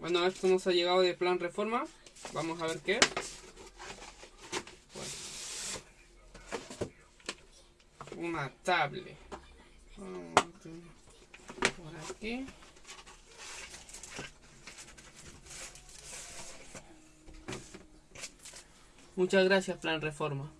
Bueno, esto nos ha llegado de plan reforma. Vamos a ver qué. Bueno. Una tablet. Por aquí. Muchas gracias, Plan Reforma.